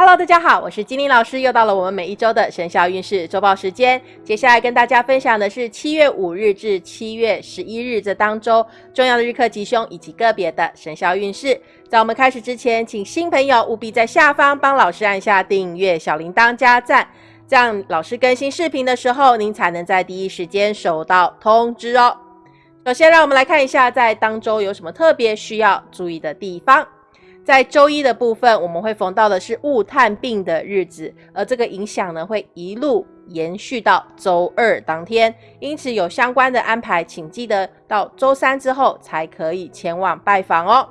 Hello，大家好，我是金玲老师，又到了我们每一周的生肖运势周报时间。接下来跟大家分享的是七月五日至七月十一日这当周重要的日课吉凶以及个别的生肖运势。在我们开始之前，请新朋友务必在下方帮老师按下订阅、小铃铛加赞，这样老师更新视频的时候，您才能在第一时间收到通知哦。首先，让我们来看一下在当周有什么特别需要注意的地方。在周一的部分，我们会逢到的是雾探病的日子，而这个影响呢，会一路延续到周二当天。因此，有相关的安排，请记得到周三之后才可以前往拜访哦。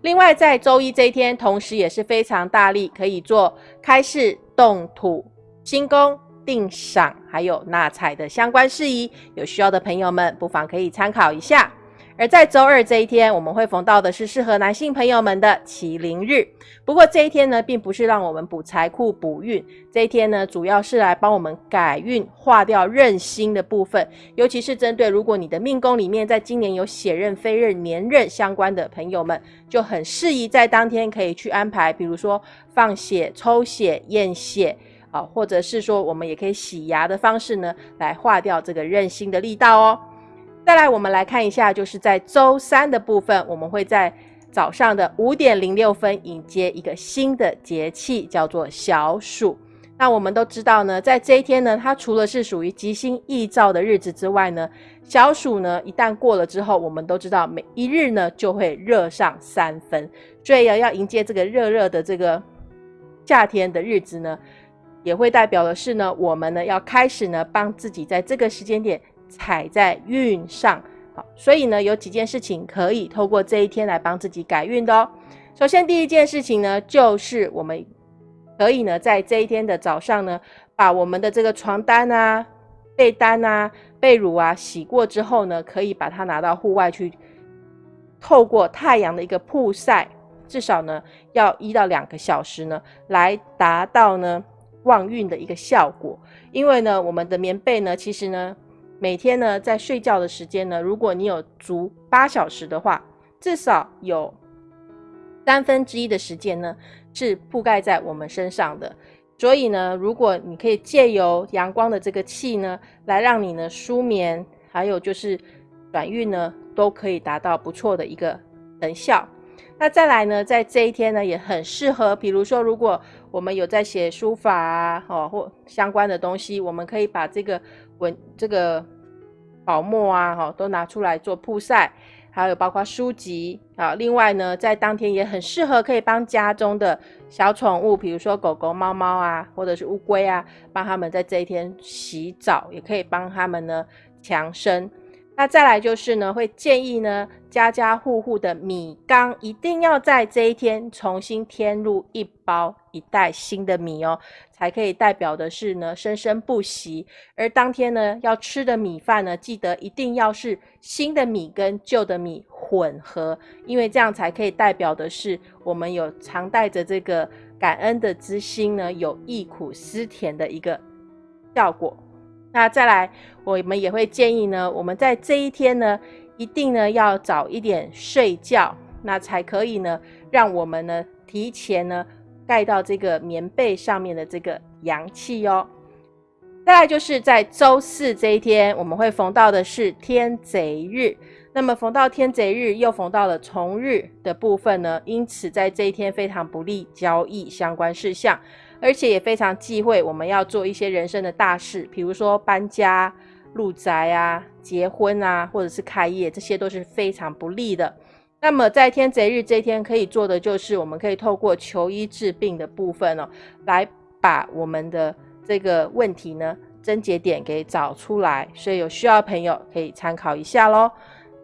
另外，在周一这一天，同时也是非常大力可以做开市、动土、新宫、定赏，还有纳采的相关事宜。有需要的朋友们，不妨可以参考一下。而在周二这一天，我们会逢到的是适合男性朋友们的麒麟日。不过这一天呢，并不是让我们补财库、补运，这一天呢，主要是来帮我们改运、化掉任心的部分。尤其是针对如果你的命宫里面在今年有血刃、非刃、年刃相关的朋友们，就很适宜在当天可以去安排，比如说放血、抽血、验血啊，或者是说我们也可以洗牙的方式呢，来化掉这个任星的力道哦。再来，我们来看一下，就是在周三的部分，我们会在早上的五点零六分迎接一个新的节气，叫做小暑。那我们都知道呢，在这一天呢，它除了是属于吉星易兆的日子之外呢，小暑呢一旦过了之后，我们都知道每一日呢就会热上三分，所以要要迎接这个热热的这个夏天的日子呢，也会代表的是呢，我们呢要开始呢帮自己在这个时间点。踩在运上，好，所以呢，有几件事情可以透过这一天来帮自己改运的哦。首先，第一件事情呢，就是我们可以呢，在这一天的早上呢，把我们的这个床单啊、被单啊、被褥啊洗过之后呢，可以把它拿到户外去，透过太阳的一个曝晒，至少呢要一到两个小时呢，来达到呢旺运的一个效果。因为呢，我们的棉被呢，其实呢。每天呢，在睡觉的时间呢，如果你有足八小时的话，至少有三分之一的时间呢是覆盖在我们身上的。所以呢，如果你可以借由阳光的这个气呢，来让你呢舒眠，还有就是转运呢，都可以达到不错的一个成效。那再来呢，在这一天呢，也很适合，比如说，如果我们有在写书法啊，哦，或相关的东西，我们可以把这个文这个宝墨啊，哈，都拿出来做曝晒，还有包括书籍啊。另外呢，在当天也很适合，可以帮家中的小宠物，比如说狗狗、猫猫啊，或者是乌龟啊，帮他们在这一天洗澡，也可以帮他们呢强身。那再来就是呢，会建议呢，家家户户的米缸一定要在这一天重新添入一包一袋新的米哦，才可以代表的是呢生生不息。而当天呢要吃的米饭呢，记得一定要是新的米跟旧的米混合，因为这样才可以代表的是我们有常带着这个感恩的之心呢，有忆苦思甜的一个效果。那再来，我们也会建议呢，我们在这一天呢，一定呢要早一点睡觉，那才可以呢，让我们呢提前呢盖到这个棉被上面的这个阳气哦。再来就是在周四这一天，我们会逢到的是天贼日，那么逢到天贼日又逢到了重日的部分呢，因此在这一天非常不利交易相关事项。而且也非常忌讳我们要做一些人生的大事，比如说搬家、入宅啊、结婚啊，或者是开业，这些都是非常不利的。那么在天贼日这一天可以做的，就是我们可以透过求医治病的部分哦，来把我们的这个问题呢症结点给找出来。所以有需要的朋友可以参考一下喽。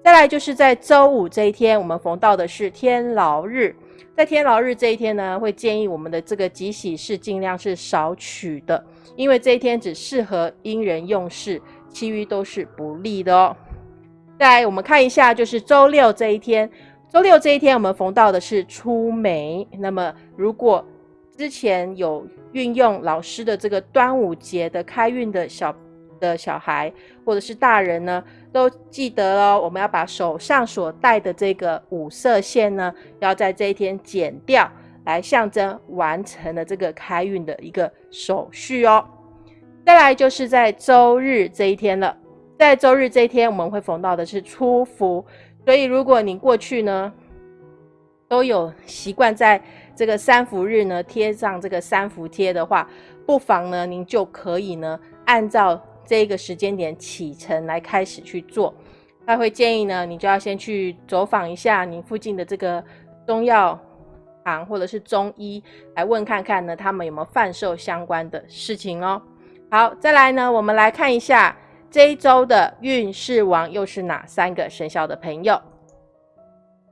再来就是在周五这一天，我们逢到的是天牢日。在天牢日这一天呢，会建议我们的这个吉喜事尽量是少取的，因为这一天只适合因人用事，其余都是不利的哦。再来，我们看一下，就是周六这一天，周六这一天我们逢到的是出梅。那么，如果之前有运用老师的这个端午节的开运的小的小孩或者是大人呢？都记得哦，我们要把手上所戴的这个五色线呢，要在这一天剪掉，来象征完成了这个开运的一个手续哦。再来就是在周日这一天了，在周日这一天我们会逢到的是初伏，所以如果你过去呢都有习惯在这个三伏日呢贴上这个三伏贴的话，不妨呢您就可以呢按照这个时间点启程来开始去做。他会建议呢你就要先去走访一下你附近的这个中药。行或者是中医来问看看呢，他们有没有贩售相关的事情哦。好，再来呢，我们来看一下这一周的运势王又是哪三个生肖的朋友。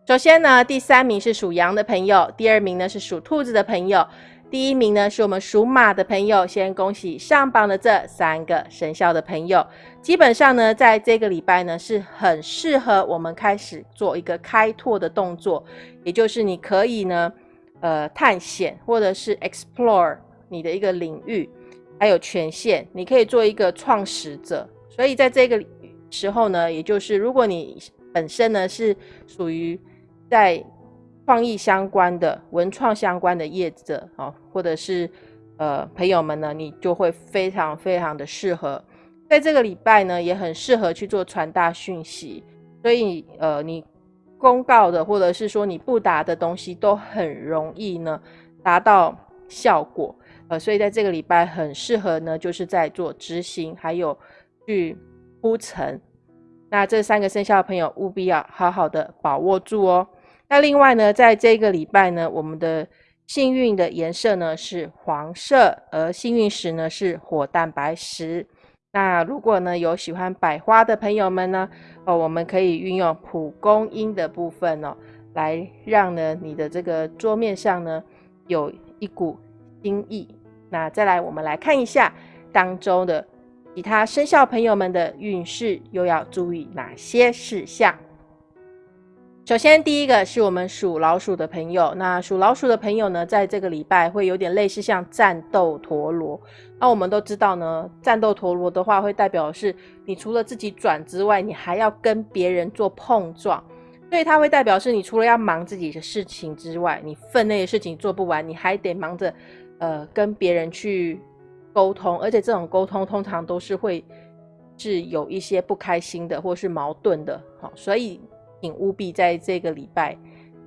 首先呢，第三名是属羊的朋友，第二名呢是属兔子的朋友。第一名呢是我们属马的朋友，先恭喜上榜的这三个生肖的朋友。基本上呢，在这个礼拜呢是很适合我们开始做一个开拓的动作，也就是你可以呢，呃，探险或者是 explore 你的一个领域，还有权限，你可以做一个创始者。所以在这个时候呢，也就是如果你本身呢是属于在创意相关的、文创相关的业者哦，或者是呃朋友们呢，你就会非常非常的适合，在这个礼拜呢，也很适合去做传达讯息。所以呃，你公告的或者是说你不达的东西，都很容易呢达到效果。呃，所以在这个礼拜很适合呢，就是在做执行，还有去铺陈。那这三个生肖的朋友务必要好好的把握住哦。那另外呢，在这个礼拜呢，我们的幸运的颜色呢是黄色，而幸运石呢是火蛋白石。那如果呢有喜欢百花的朋友们呢，哦，我们可以运用蒲公英的部分哦，来让呢你的这个桌面上呢有一股新意。那再来，我们来看一下当中的其他生肖朋友们的运势，又要注意哪些事项？首先，第一个是我们属老鼠的朋友。那属老鼠的朋友呢，在这个礼拜会有点类似像战斗陀螺。那我们都知道呢，战斗陀螺的话，会代表是你除了自己转之外，你还要跟别人做碰撞。所以它会代表是你除了要忙自己的事情之外，你分内的事情做不完，你还得忙着呃跟别人去沟通，而且这种沟通通常都是会是有一些不开心的或是矛盾的。好，所以。请务必在这个礼拜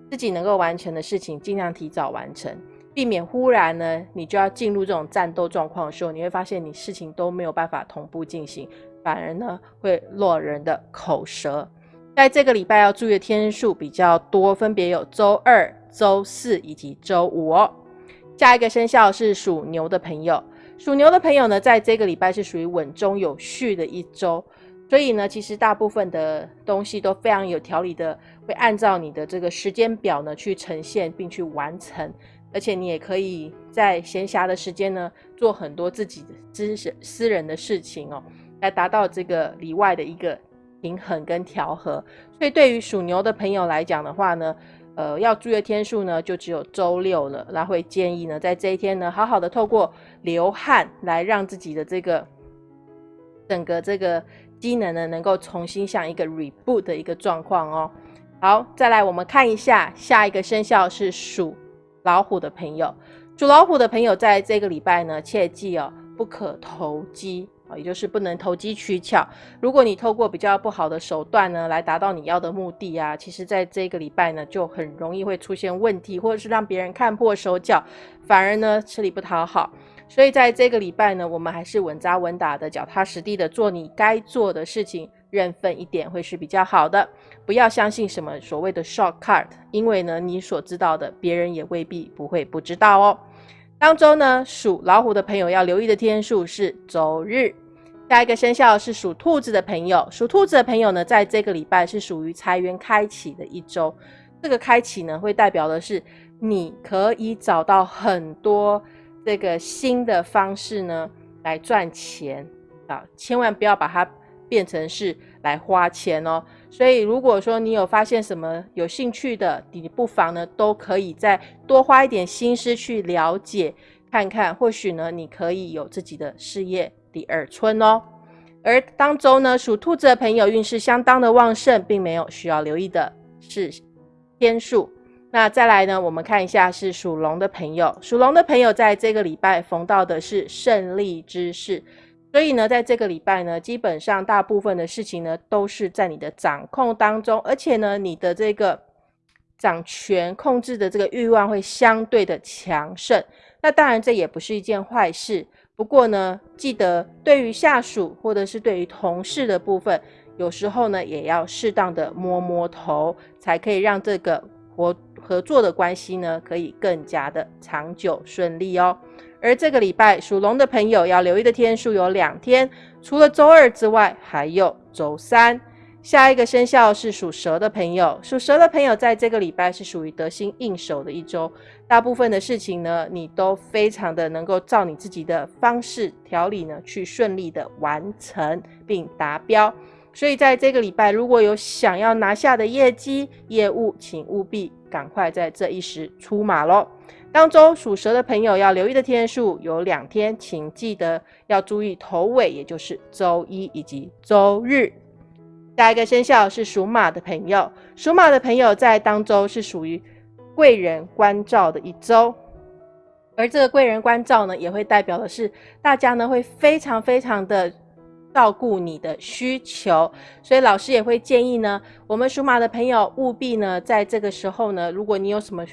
自己能够完成的事情，尽量提早完成，避免忽然呢你就要进入这种战斗状况的时候，你会发现你事情都没有办法同步进行，反而呢会落人的口舌。在这个礼拜要注意的天数比较多，分别有周二、周四以及周五哦。下一个生肖是属牛的朋友，属牛的朋友呢，在这个礼拜是属于稳中有序的一周。所以呢，其实大部分的东西都非常有条理的，会按照你的这个时间表呢去呈现并去完成，而且你也可以在闲暇的时间呢做很多自己的私私人的事情哦，来达到这个里外的一个平衡跟调和。所以对于属牛的朋友来讲的话呢，呃，要注意的天数呢就只有周六了，那会建议呢在这一天呢好好的透过流汗来让自己的这个整个这个。机能呢，能够重新像一个 reboot 的一个状况哦。好，再来我们看一下下一个生肖是属老虎的朋友。属老虎的朋友在这个礼拜呢，切记哦，不可投机啊，也就是不能投机取巧。如果你透过比较不好的手段呢，来达到你要的目的啊，其实在这个礼拜呢，就很容易会出现问题，或者是让别人看破手脚，反而呢吃力不讨好。所以在这个礼拜呢，我们还是稳扎稳打的、脚踏实地的做你该做的事情，认份一点会是比较好的。不要相信什么所谓的 shortcut，因为呢，你所知道的，别人也未必不会不知道哦。当周呢，属老虎的朋友要留意的天数是周日。下一个生肖是属兔子的朋友，属兔子的朋友呢，在这个礼拜是属于财源开启的一周。这个开启呢，会代表的是你可以找到很多。这个新的方式呢，来赚钱啊，千万不要把它变成是来花钱哦。所以，如果说你有发现什么有兴趣的，你不妨呢，都可以再多花一点心思去了解看看，或许呢，你可以有自己的事业第二春哦。而当周呢，属兔子的朋友运势相当的旺盛，并没有需要留意的是天数。那再来呢，我们看一下是属龙的朋友，属龙的朋友在这个礼拜逢到的是胜利之事，所以呢，在这个礼拜呢，基本上大部分的事情呢都是在你的掌控当中，而且呢，你的这个掌权控制的这个欲望会相对的强盛。那当然这也不是一件坏事，不过呢，记得对于下属或者是对于同事的部分，有时候呢也要适当的摸摸头，才可以让这个合合作的关系呢可以更加的长久顺利哦。而这个礼拜属龙的朋友要留意的天数有两天，除了周二之外，还有周三。下一个生肖是属蛇的朋友，属蛇的朋友在这个礼拜是属于得心应手的一周，大部分的事情呢，你都非常的能够照你自己的方式调理呢，去顺利的完成并达标。所以在这个礼拜，如果有想要拿下的业绩业务，请务必赶快在这一时出马喽。当周属蛇的朋友要留意的天数有两天，请记得要注意头尾，也就是周一以及周日。下一个生肖是属马的朋友，属马的朋友在当周是属于贵人关照的一周，而这个贵人关照呢，也会代表的是大家呢会非常非常的照顾你的需求，所以老师也会建议呢，我们属马的朋友务必呢在这个时候呢，如果你有什么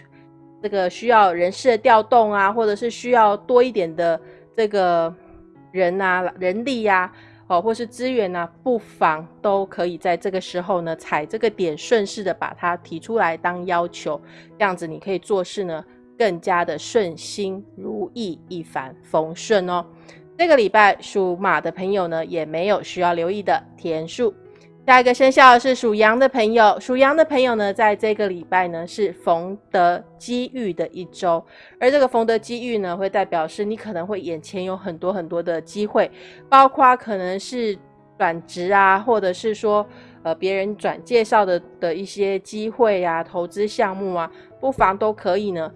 这个需要人事的调动啊，或者是需要多一点的这个人啊人力呀。哦，或是资源呢，不妨都可以在这个时候呢，踩这个点，顺势的把它提出来当要求，这样子你可以做事呢更加的顺心如意，一帆风顺哦。这个礼拜属马的朋友呢，也没有需要留意的天数。下一个生肖是属羊的朋友，属羊的朋友呢，在这个礼拜呢是逢得机遇的一周，而这个逢得机遇呢，会代表是你可能会眼前有很多很多的机会，包括可能是转职啊，或者是说呃别人转介绍的的一些机会啊，投资项目啊，不妨都可以呢，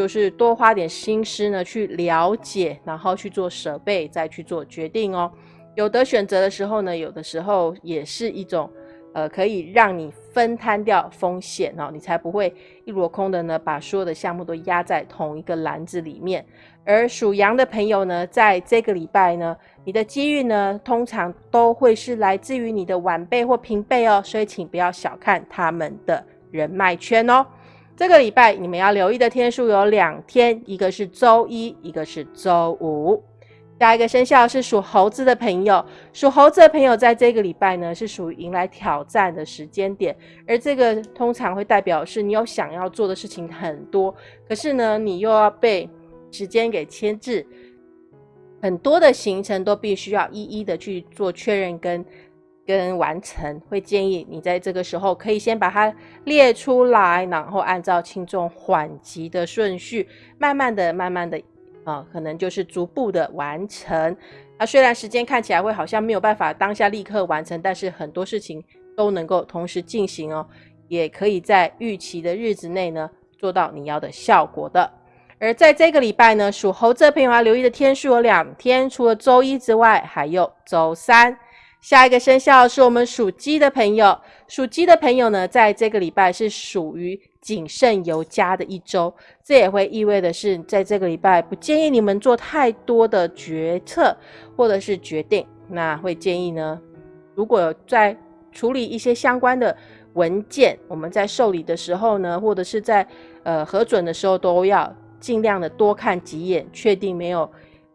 就是多花点心思呢去了解，然后去做设备，再去做决定哦。有的选择的时候呢，有的时候也是一种，呃，可以让你分摊掉风险哦，你才不会一箩空的呢，把所有的项目都压在同一个篮子里面。而属羊的朋友呢，在这个礼拜呢，你的机遇呢，通常都会是来自于你的晚辈或平辈哦，所以请不要小看他们的人脉圈哦。这个礼拜你们要留意的天数有两天，一个是周一，一个是周五。下一个生肖是属猴子的朋友，属猴子的朋友在这个礼拜呢，是属于迎来挑战的时间点，而这个通常会代表是你有想要做的事情很多，可是呢，你又要被时间给牵制，很多的行程都必须要一一的去做确认跟跟完成，会建议你在这个时候可以先把它列出来，然后按照轻重缓急的顺序，慢慢的、慢慢的。啊，可能就是逐步的完成。那虽然时间看起来会好像没有办法当下立刻完成，但是很多事情都能够同时进行哦，也可以在预期的日子内呢做到你要的效果的。而在这个礼拜呢，属猴子的朋友要留意的天数有两天，除了周一之外，还有周三。下一个生肖是我们属鸡的朋友，属鸡的朋友呢，在这个礼拜是属于。谨慎有加的一周，这也会意味的是，在这个礼拜不建议你们做太多的决策或者是决定。那会建议呢，如果在处理一些相关的文件，我们在受理的时候呢，或者是在呃核准的时候，都要尽量的多看几眼，确定没有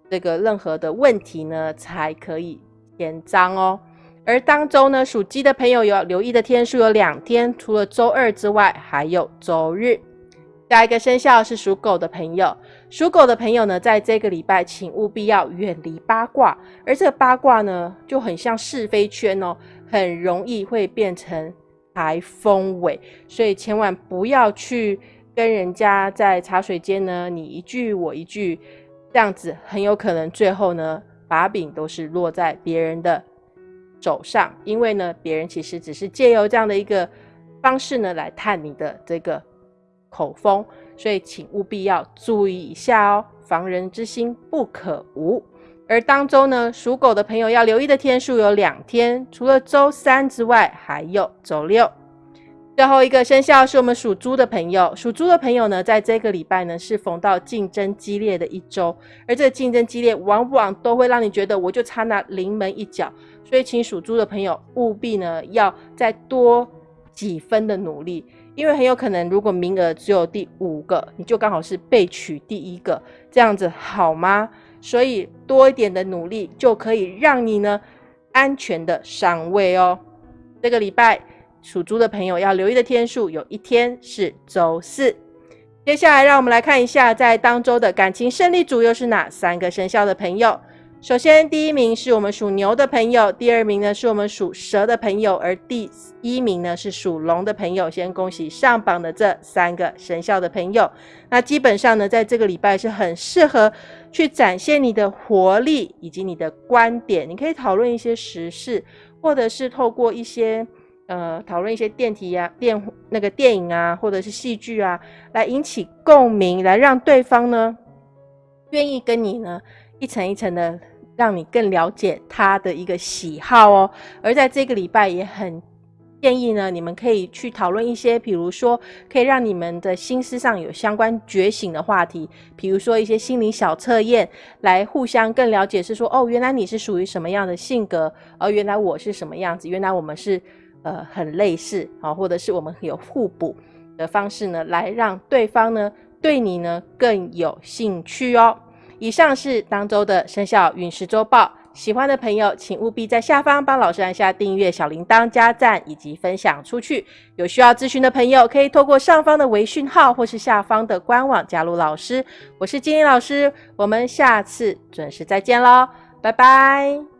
这个任何的问题呢，才可以签章哦。而当周呢，属鸡的朋友有留意的天数有两天，除了周二之外，还有周日。下一个生肖是属狗的朋友，属狗的朋友呢，在这个礼拜，请务必要远离八卦。而这个八卦呢，就很像是非圈哦，很容易会变成台风尾，所以千万不要去跟人家在茶水间呢，你一句我一句，这样子很有可能最后呢，把柄都是落在别人的。手上，因为呢，别人其实只是借由这样的一个方式呢，来探你的这个口风，所以请务必要注意一下哦，防人之心不可无。而当周呢，属狗的朋友要留意的天数有两天，除了周三之外，还有周六。最后一个生肖是我们属猪的朋友，属猪的朋友呢，在这个礼拜呢是逢到竞争激烈的一周，而这个竞争激烈，往往都会让你觉得我就差那临门一脚，所以请属猪的朋友务必呢要再多几分的努力，因为很有可能如果名额只有第五个，你就刚好是被取第一个，这样子好吗？所以多一点的努力就可以让你呢安全的上位哦。这个礼拜。属猪的朋友要留意的天数，有一天是周四。接下来，让我们来看一下，在当周的感情胜利组又是哪三个生肖的朋友。首先，第一名是我们属牛的朋友，第二名呢是我们属蛇的朋友，而第一名呢是属龙的朋友。先恭喜上榜的这三个生肖的朋友。那基本上呢，在这个礼拜是很适合去展现你的活力以及你的观点。你可以讨论一些时事，或者是透过一些。呃，讨论一些电题呀、电那个电影啊，或者是戏剧啊，来引起共鸣，来让对方呢愿意跟你呢一层一层的让你更了解他的一个喜好哦。而在这个礼拜也很建议呢，你们可以去讨论一些，比如说可以让你们的心思上有相关觉醒的话题，比如说一些心理小测验，来互相更了解，是说哦，原来你是属于什么样的性格，而原来我是什么样子，原来我们是。呃，很类似啊，或者是我们有互补的方式呢，来让对方呢对你呢更有兴趣哦。以上是当周的生肖运势周报，喜欢的朋友请务必在下方帮老师按下订阅、小铃铛、加赞以及分享出去。有需要咨询的朋友，可以透过上方的微讯号或是下方的官网加入老师。我是金英老师，我们下次准时再见喽，拜拜。